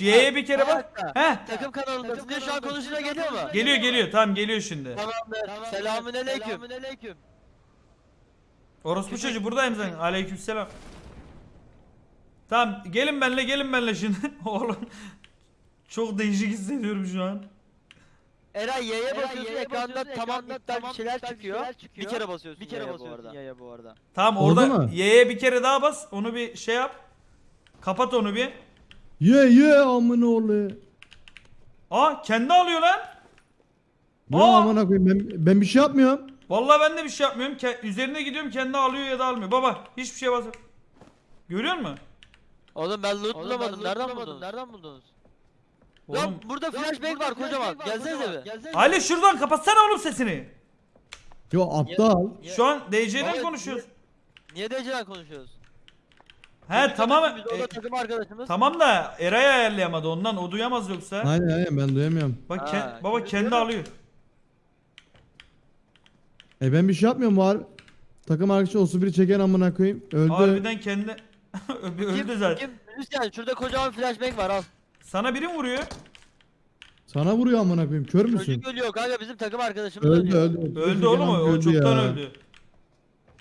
Y'ye bir kere bak. Heh. Takım kanalındasın diye şu an konuşunca geliyor mu? Geliyor geliyor. Tamam geliyor şimdi. Tamamdır. Selamün aleyküm. aleyküm. Orospu çocuğu buradayım sen. Aleykümselam. Tamam gelin benle gelin benle şimdi. Oğlum çok değişik hissediyorum şu an. Eray Y'ye basıyorsun ekranda tamam iptal bir şeyler çıkıyor. Bir kere basıyorsun Bir kere Y'ye bu basıyorsun yaya bu arada. Tamam orada? Y'ye bir kere daha bas. Onu bir şey yap. Kapat onu bir. Ye ye amına oğlu. Aa kendi alıyor lan. Ne Aa! amına koyayım ben, ben bir şey yapmıyorum. Vallahi ben de bir şey yapmıyorum. Ke- üzerine gidiyorum kendi alıyor ya da almıyor. Baba hiçbir şey basıp. Görüyor musun? Oğlum ben loot bulamadım. Nereden buldunuz? Nereden buldunuz? Oğlum. Lan burada flashbang var kocaman. Gelsenize bir. Ali şuradan kapatsana oğlum sesini. Yo aptal. Şu an DC'den konuşuyoruz. Niye DC'den konuşuyoruz? He tamam. Biz orada E, takım arkadaşımız. tamam da Eray ayarlayamadı ondan. O duyamaz yoksa. Aynen aynen ben duyamıyorum. Bak Ha, ke- baba kendi alıyor. E ben bir şey yapmıyorum var. Takım arkadaşı olsun biri çeken amına koyayım. Öldü. Harbiden kendi Bir öldü zaten. Kim? Hüseyin şurada kocaman flashbang var al. Sana biri mi vuruyor? Sana vuruyor amına koyayım. Kör müsün? Çocuk ölüyor kanka bizim takım arkadaşımız Öldü ölüyor. öldü. Öldü Çeken oğlum o. öldü çoktan ya. öldü.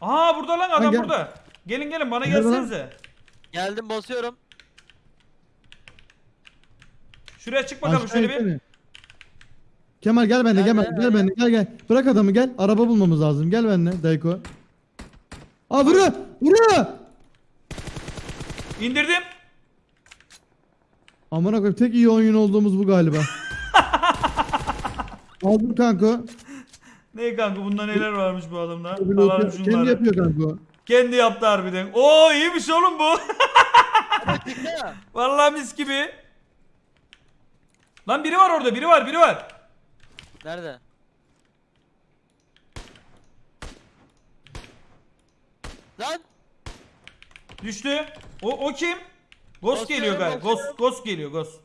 Aa burada lan adam gel. burada. Gelin gelin bana Nerede lan? gelsenize. Geldim basıyorum. Şuraya çık bakalım Aşağı şöyle bir. Kemal gel benimle gel, gel benimle gel gel. Bırak adamı gel. Araba bulmamız lazım. Gel benimle Dayko. Aa vuruyor. Vuruyor. İndirdim. Amına koyayım tek iyi oyun olduğumuz bu galiba. Aldım kanka. Ne kanka bunda neler varmış bu adamda. Kendi kendi şunları. yapıyor kanka. Kendi yaptı harbiden. Oo iyiymiş oğlum bu. Vallahi mis gibi. Lan biri var orada biri var biri var. Nerede? Lan Düştü. O, o kim? Ghost Ghost geliyor galiba. Ghost Ghost, Ghost geliyor Ghost.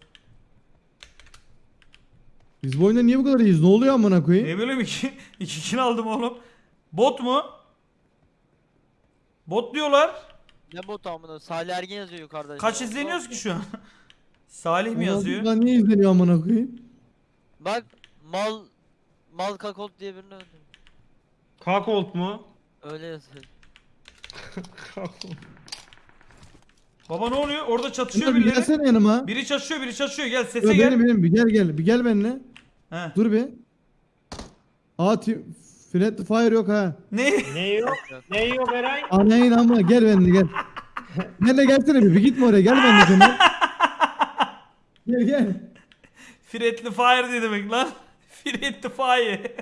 Biz bu oyunda niye bu kadar iyiyiz? Ne oluyor amına koyayım? Ne bileyim iki, iki kill aldım oğlum. Bot mu? Bot diyorlar. ne bot amına Salih Ergin yazıyor yukarıda. Kaç izleniyoruz ki şu an? Salih mi yazıyor? Lan niye izleniyor amına koyayım? Bak mal mal kakot diye birini öldürdüm. Kakolt mu? Öyle yazıyor. Baba ne oluyor? Orada çatışıyor birileri. gelsene yanıma. Biri çatışıyor, biri çatışıyor. Gel sese Yo, gel. benim benim bir gel gel. Bir gel benimle. He. Dur bir. Aa Friendly Fire yok ha. Ne? Ne yok? ne yok Eray? Anayın ama gel benimle gel. Benimle gelsene bir. Bir gitme oraya gel benimle Kemal. gel gel. Friendly fire ne demek lan? Friendly fire.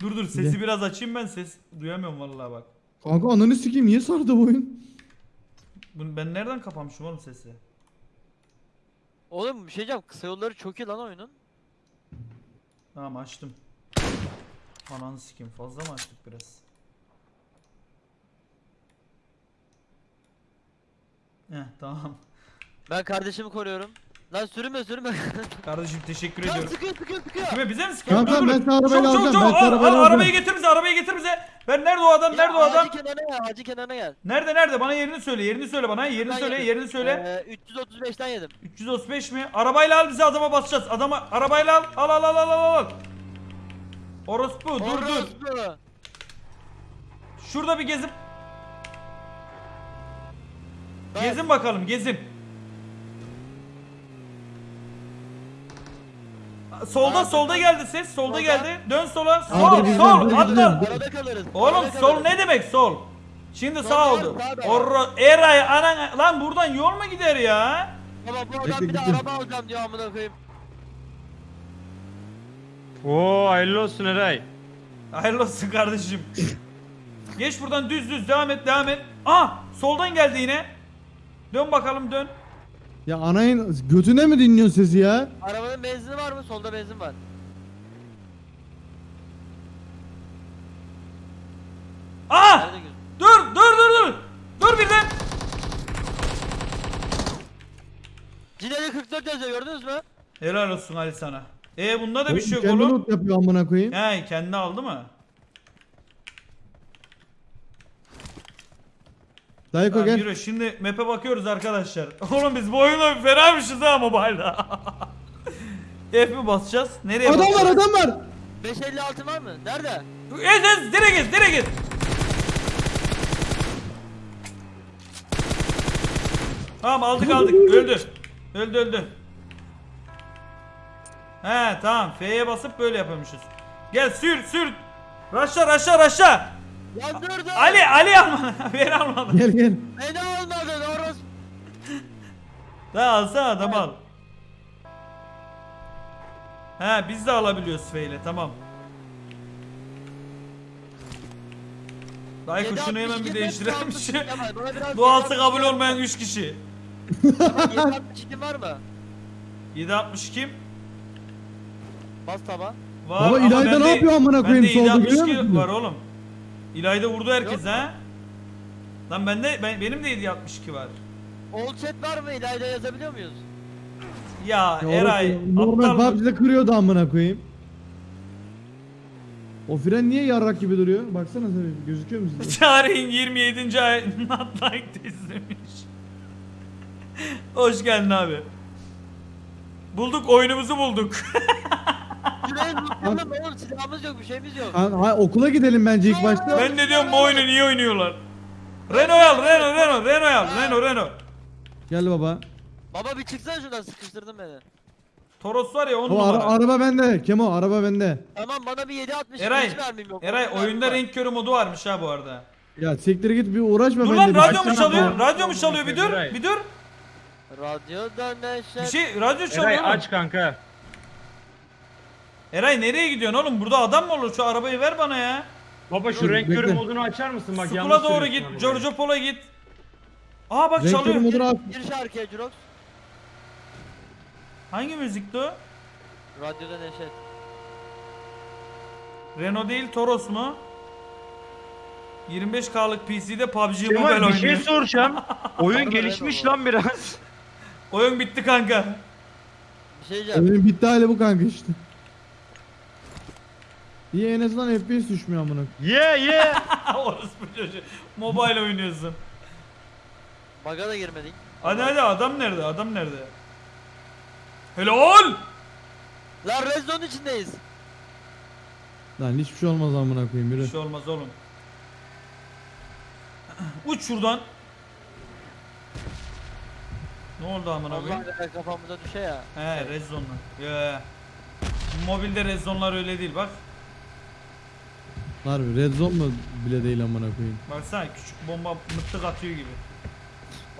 dur dur sesi Gel. biraz açayım ben ses duyamıyorum vallahi bak. Kanka ananı sikeyim niye sardı bu oyun? Bunu ben nereden kapamışım oğlum sesi? Oğlum bir şey diyeceğim kısa yolları çok iyi lan oyunun. Tamam açtım. Ananı sikeyim fazla mı açtık biraz? Heh tamam. Ben kardeşimi koruyorum. Lan sürünme sürünme. Kardeşim teşekkür Lan ediyorum. sıkıyor sıkıyor sıkıyor. Kime bize mi sıkıyor? Kanka, Dur, dur. ben sana çabuk, alacağım, ben sana Al, arabayla al, arabayı alacağım. getir bize arabayı getir bize. Ben nerede o adam Ya, nerede o adam? Hacı kenarına gel hacı kenarına gel. Nerede nerede bana yerini söyle yerini söyle bana yerini Ben söyle yedim. yerini söyle. Ee, 335'ten yedim. 335 mi? Arabayla al bizi adama basacağız. Adama arabayla al. Al al al al al al. Orospu dur dur. Orospu. Şurada bir gezip Ben- gezin bakalım gezin. Solda Abi, solda ben- geldi ses. Solda Solda. geldi. Dön sola. Abi, Sol biz- sol biz- atla. Arada kalırız. Oğlum arada sol kalırız. ne demek sol? Şimdi sağ oldu. sağ var. Orro Eray anan lan buradan yol mu gider ya? Baba bu adam Bekle, bir de gittim. araba alacağım diyor amına koyayım. Oo hayırlı olsun Eray. Hayırlı olsun kardeşim. Geç buradan düz düz devam et devam et. Aa soldan geldi yine. Dön bakalım dön. Ya anayın götüne mi dinliyorsun sesi ya? Arabanın benzini var mı? Solda benzin var. Aa gözün? dur dur dur dur. Dur birden. Cineli 44 yazıyor gördünüz mü? Helal olsun Ali sana. E bunda da bir şey yok Kendi oğlum. loot yapıyor amına koyayım. He kendi aldı mı? Dayko gel. yürü şimdi map'e bakıyoruz arkadaşlar. Oğlum biz bu oyunda fenaymışız ha mobile'da. F mi basacağız? Nereye Adam var basacağız? adam var. 556 var mı? Nerede? Ez ez nereye git nereye git? Tamam aldık aldık öldü. Öldü öldü. He tamam F'ye basıp böyle yapıyormuşuz. Gel sür sür. Raşla raşla. Yandırdı. Ali Ali alma. Beni almadı. Gel gel. Beni almadın orası. Daha alsana adam al. He biz de alabiliyoruz F ile tamam. Dayko şunu hemen bir değiştirelim. Şu Doğası kabul olmayan 3 kişi. 762 var mı? 760 kim? Bas taba. Var Baba ama İlayda bende- ne yapıyor amına koyayım Bende solda görüyor 762 musun? var oğlum. İlayda vurdu herkes Yok ha. Lan bende ben, benim de 762 var. Old chat var mı? İlayda yazabiliyor muyuz? Ya, Ya Eray orası Normal aptal? PUBG'de kırıyordu amına koyayım. O fren niye yarrak gibi duruyor? Baksana sen gözüküyor mu size? Çağrı'nın 27. ay Not Like This demiş. Hoş geldin abi. Bulduk oyunumuzu bulduk. Şuraya zıplayalım oğlum silahımız yok bir şeyimiz yok. Ha, ha, okula gidelim bence ilk başta. ben de diyorum bu oyunu niye oynuyorlar? Renault al Renault Renault Renault al Renault Renault. Gel baba. Baba bir çıksana şuradan sıkıştırdın beni. Toros var ya 10 O ara- numara. araba bende. Kemo araba bende. Tamam bana bir 760 Eray, hiç vermeyeyim yok. Eray Yok, oyunda renk körü modu varmış ha bu arada. Ya siktir git bir uğraşma Dur lan bir radyo mu açsana çalıyor? Radyo mu çalıyor? Bir dur. Eray. Bir dur. Radyoda neşet. Bir şey radyo Eray çalıyor. oğlum. aç kanka. Eray nereye gidiyorsun oğlum? Burada adam mı olur? Şu arabayı ver bana ya. Baba şu Dur, renk bekle. körü modunu açar mısın bak Sukula yanlış doğru sürüyorsun git. arabayı. Giorgio Polo git. Aa bak Renk çalıyor. körü modunu aç. Gir şarkıya Jurox. Hangi müzikti o? Radyoda neşet. Renault değil Toros mu? 25K'lık PC'de PUBG Mobile Kemal bir oynuyor. şey soracağım. Oyun gelişmiş lan biraz. Oyun bitti kanka. Bir şey diyeceğim. Benim bitti hali bu kanka işte. İyi en azından FPS düşmüyor amına. Ye ye. Orospu çocuğu. Mobile oynuyorsun. Baga da girmedik. Hadi hadi adam nerede? Adam nerede? Helal! Lan Red Zone içindeyiz. Lan hiçbir şey olmaz amına koyayım Bir yürü. şey olmaz oğlum. Uç şuradan. Ne oldu amına koyayım? Allah kafamıza düşe ya. He red zone'lar. Ya. Mobilde red zone'lar öyle değil bak. Harbi red zone mu bile değil amına koyayım. Baksana küçük bomba mıttık atıyor gibi.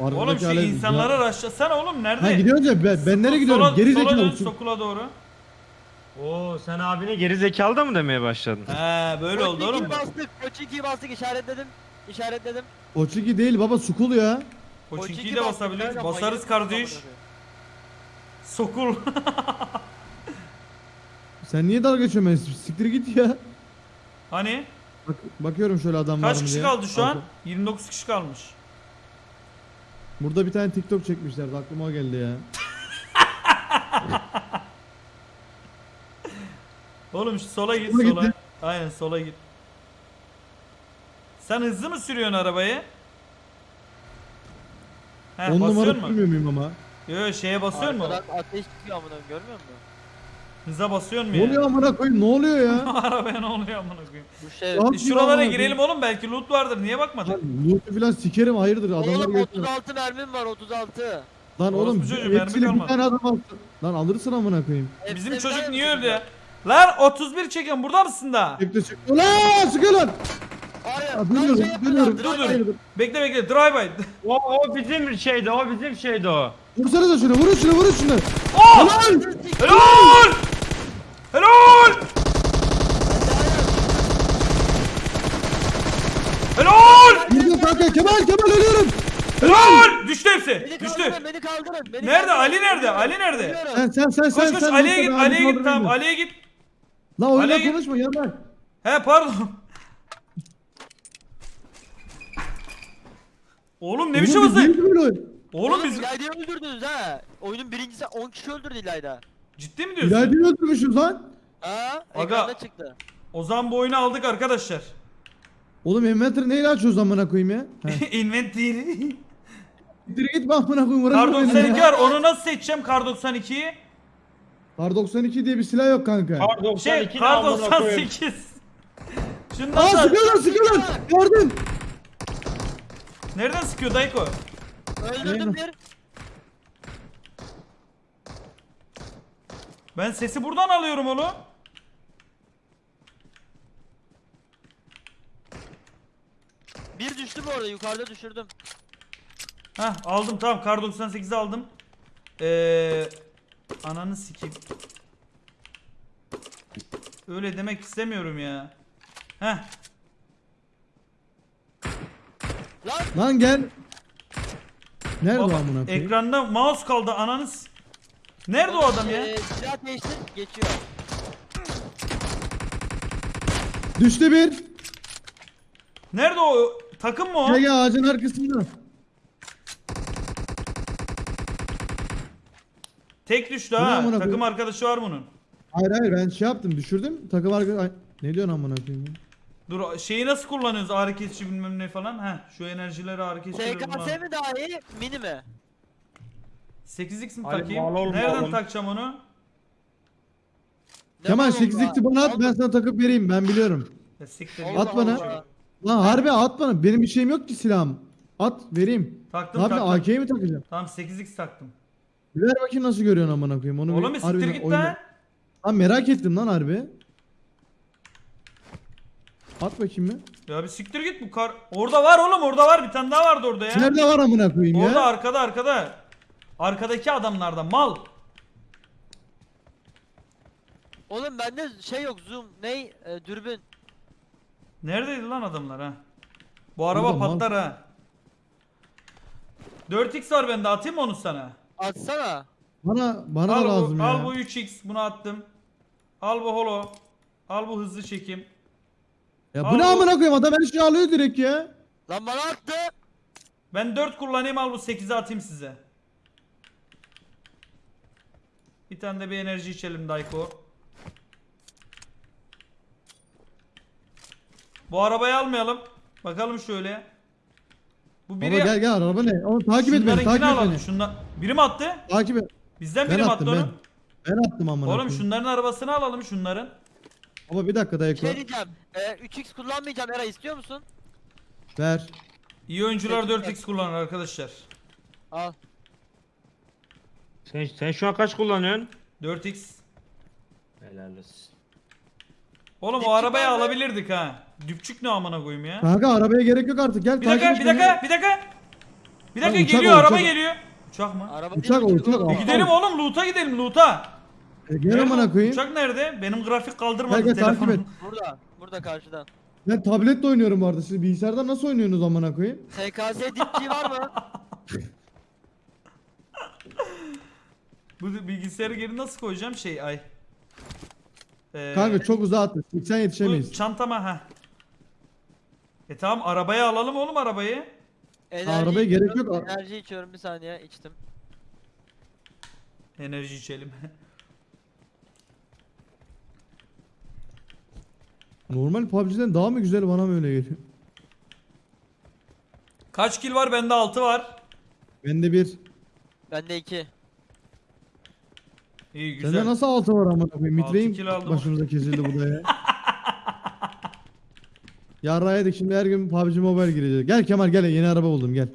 Arkadaki Oğlum şu alet- insanları raşlasana oğlum nerede? Ha gidiyoruz ya ben, ben nereye gidiyorum? Sola, Geri sola dön zekalı. sokula doğru. Oo sen abine geri zekalı da mı demeye başladın? He böyle oldu oğlum. Koçinki'yi bastık. Koçinki'yi bastık işaretledim. İşaretledim. Oçiki değil baba sukul ya. Koçinki'yi de bastık, basabiliriz. Basarız kardeş. Sokul. Sen niye dalga geçiyorsun? Siktir git ya. Hani? Bak, bakıyorum şöyle adam var Kaç kişi diye. kaldı şu an? Arka- 29 kişi kalmış. Burada bir tane TikTok çekmişlerdi aklıma o geldi ya. Oğlum şu sola git Sola sola. Aynen sola git. Sen hızlı mı sürüyorsun arabayı? He 10 numara basıyor mu? sürmüyor muyum ama? Yo yo şeye basıyor mu? Arkadan ateş çıkıyor amına görmüyor musun? Hıza basıyor mu Ne ya? oluyor amına koyayım ne oluyor ya? Arabaya ne oluyor amına koyayım? Bu şey. Lan- E şuralara amına girelim oğlum belki loot vardır. Niye bakmadın? Lan loot'u falan sikerim hayırdır adamlar Oğlum götürüyor. 36 mermim var 36. Lan oğlum Orospu çocuğu, mermi hepsini bir kalmadı. tane adam alsın. Lan alırsın amına koyayım. Bizim Hepsini çocuk ben niye öldü ya? Lan 31 çekiyorum burada mısın da? Çıktı çıktı. Ulan sıkı lan. Hayır. Ya, lan Dönüyorum şey yapıyorlar, dur, dur. Bekle bekle drive by. O, o bizim şeydi o bizim şeydi o. Vursanıza şunu vurun şunu vurun şunu. Oh! Lan! Helal! Helal! Helal! Vurdum kanka Kemal Kemal ölüyorum. Helal! Düştü hepsi. Beni Düştü. kaldırın beni kaldırın. Beni Nerede? kaldırın. Ali nerede? Ali nerede? Sen sen sen Koş sen koş sen. Ali'ye git. abi, Ali'ye git tamam. Ali'ye git. Lan oyuna Ali'ye git. konuşma yanlar. He pardon. Oğlum ne biçim Oğlum hızlı? oyun? Oğlum biz İlayda'yı öldürdünüz ha. Oyunun birincisi 10 kişi öldürdü İlayda. Ciddi mi diyorsun? İlayda'yı öldürmüşüz lan. Ha? Aga. Ekranda çıktı. O zaman bu oyunu aldık arkadaşlar. Oğlum inventory neyle açıyoruz amına koyayım ya? He. Inventory. Direkt gitme amına koyayım. Kar uğraşma benimle 92 ya. var. Onu nasıl seçeceğim Kar 92'yi? Kar 92 diye bir silah yok kanka. Kar 92 Şey Kar amına koyayım? 98. Şunu Aa nasıl? sıkıyorlar sıkıyorlar. Gördün. Nereden sıkıyor Dayko? Öldürdüm bir. Ben sesi buradan alıyorum oğlum. Bir düştü bu arada yukarıda düşürdüm. Heh aldım tamam Kar 98'i aldım. Eee ananı sikeyim. Öyle demek istemiyorum ya. Heh Lan Lan gel. Nerede baba, amına koyayım? ekranda mouse kaldı ananı s- Nerede o adam ya? Ee, silah değiştir geçiyor. Düştü bir. Nerede o? Takım mı o? Gel gel ağacın arkasında. Tek düştü ha. Takım koyayım? arkadaşı var bunun. Hayır hayır ben şey yaptım düşürdüm. Takım arkadaşı... Ay, Ne diyorsun amına koyayım ya? Dur şeyi nasıl kullanıyoruz ağrı kesici bilmem ne falan. Heh şu enerjileri ağrı kesici. SKS mi daha iyi mini mi? 8x mi takayım? bağlı oğlum, Nereden bağlı. takacağım onu? Kemal var 8 onda? x'i bana at ben sana takıp vereyim ben biliyorum. Ya siktir git. At bana. Allah. Lan harbi at bana. Benim bir şeyim yok ki silahım. At vereyim. Taktım Ne yapayım taktım. AK'yi mi takacağım? Tamam 8x taktım. Bir ver bakayım nasıl görüyorsun amına koyayım onu. Oğlum bir siktir harbiden git oyna- lan. Lan merak ettim lan harbi. At bakayım mı? Ya bir siktir git bu kar. Orada var oğlum orada var bir tane daha vardı orada ya. Nerede var amına koyayım Orada ya? arkada arkada. Arkadaki adamlarda mal. Oğlum bende şey yok zoom ney e, dürbün. Neredeydi lan adamlar ha? Bu araba Burada mal. patlar ha. 4x var bende atayım mı onu sana? Atsana. Bana bana al da lazım bu, ya. Al bu 3x bunu attım. Al bu holo. Al bu hızlı çekim. Ya al bu ne amına koyayım adam her şeyi alıyor direkt ya. Lan bana attı. Ben 4 kullanayım al bu 8'i atayım size. Bir tane de bir enerji içelim Dayko. Bu arabayı almayalım. Bakalım şöyle. Bu Baba biri gel gel araba ne? Oğlum takip et beni takip et beni. Şunlar... Biri mi attı? Takip et. Bizden biri mi attım attı ben. onu? Ben attım amına Oğlum koyayım. şunların arabasını alalım şunların. Baba bir dakika dayıkla. Şey diyeceğim. E, 3x kullanmayacağım Era istiyor musun? Ver. İyi oyuncular Peki, 4x kullanır arkadaşlar. Al. Sen, sen şu an kaç kullanıyorsun? 4x. Helal olsun. Oğlum o arabayı alabilirdik ha. Düpçük ne amına koyayım ya. Kanka arabaya gerek yok artık gel Bir takip dakika, bir dakika, bir dakika. Bir dakika uçak geliyor, o, araba uçak. geliyor. Uçak mı? Araba Uçak değil, o, uçak o. E gidelim oğlum, loot'a gidelim, loot'a. E, gel amına koyayım. Uçak nerede? Benim grafik kaldırmadı Gel, gel, takip telefonum. et. Burada. Burada karşıda. Ben tabletle oynuyorum bu arada. Siz bilgisayardan nasıl oynuyorsunuz amına koyayım? SKS dipçi var mı? Bu bilgisayarı geri nasıl koyacağım şey ay. Ee, Kanka çok uzağa attı. 80 bu yetişemeyiz. çantama ha. E tamam arabaya alalım oğlum arabayı. Enerji Arabaya gerek yok. Enerji içiyorum bir saniye içtim. Enerji içelim. Normal PUBG'den daha mı güzel bana mı öyle geliyor? Kaç kill var? Bende 6 var. Bende bir. Bende 2. İyi güzel. Sende nasıl altı var amına koyayım? Altı aldım. başımıza kesildi bu da ya. Yarrağa yedik şimdi her gün PUBG Mobile girecek. Gel Kemal gel yeni araba buldum gel.